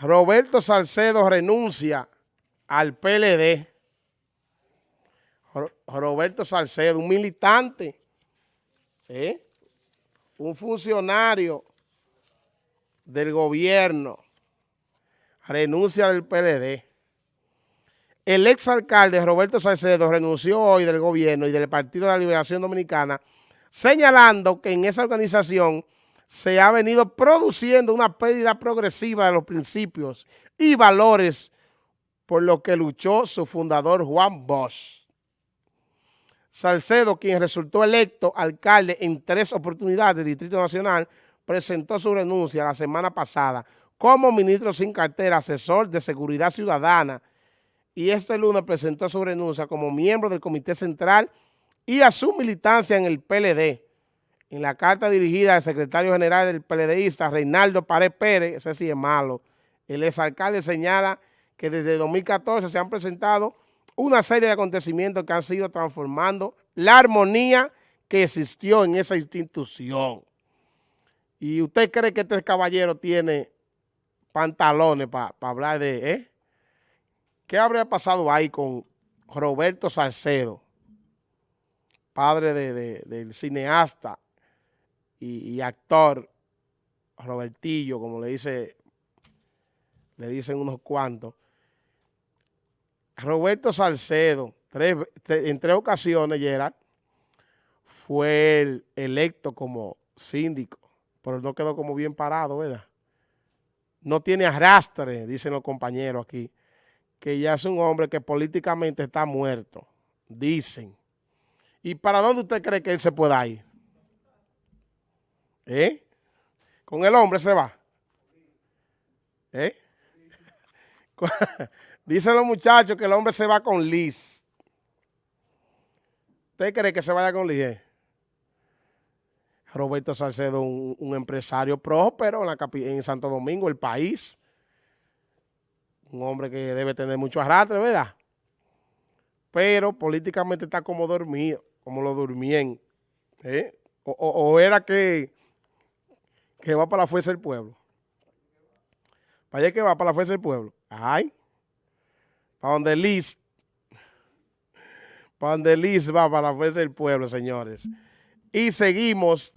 Roberto Salcedo renuncia al PLD. Roberto Salcedo, un militante, ¿eh? un funcionario del gobierno, renuncia del PLD. El exalcalde Roberto Salcedo renunció hoy del gobierno y del Partido de la Liberación Dominicana, señalando que en esa organización se ha venido produciendo una pérdida progresiva de los principios y valores por lo que luchó su fundador Juan Bosch. Salcedo, quien resultó electo alcalde en tres oportunidades del Distrito Nacional, presentó su renuncia la semana pasada como ministro sin cartera, asesor de seguridad ciudadana, y este lunes presentó su renuncia como miembro del Comité Central y a su militancia en el PLD en la carta dirigida al secretario general del PLDista, Reinaldo Pared Pérez, ese sí es malo, el exalcalde señala que desde 2014 se han presentado una serie de acontecimientos que han sido transformando la armonía que existió en esa institución. ¿Y usted cree que este caballero tiene pantalones para hablar de... ¿eh? ¿Qué habría pasado ahí con Roberto Salcedo, padre del cineasta y, actor Robertillo, como le dice, le dicen unos cuantos. Roberto Salcedo, en tres ocasiones, Gerard, fue electo como síndico, pero no quedó como bien parado, ¿verdad? No tiene arrastre, dicen los compañeros aquí, que ya es un hombre que políticamente está muerto, dicen. ¿Y para dónde usted cree que él se pueda ir? ¿Eh? Con el hombre se va. ¿Eh? Dicen los muchachos que el hombre se va con Liz. ¿Usted cree que se vaya con Liz? Eh? Roberto Salcedo, un, empresario próspero en, la Santo Domingo, el país. Un hombre que debe tener mucho arrastre, ¿verdad? Pero políticamente está como dormido, como lo durmien. ¿eh? o era que que va para la fuerza del pueblo. ¿Para allá que va para la fuerza del pueblo? Ay. Para donde Liz. Para donde Liz va para la fuerza del pueblo, señores. Y seguimos.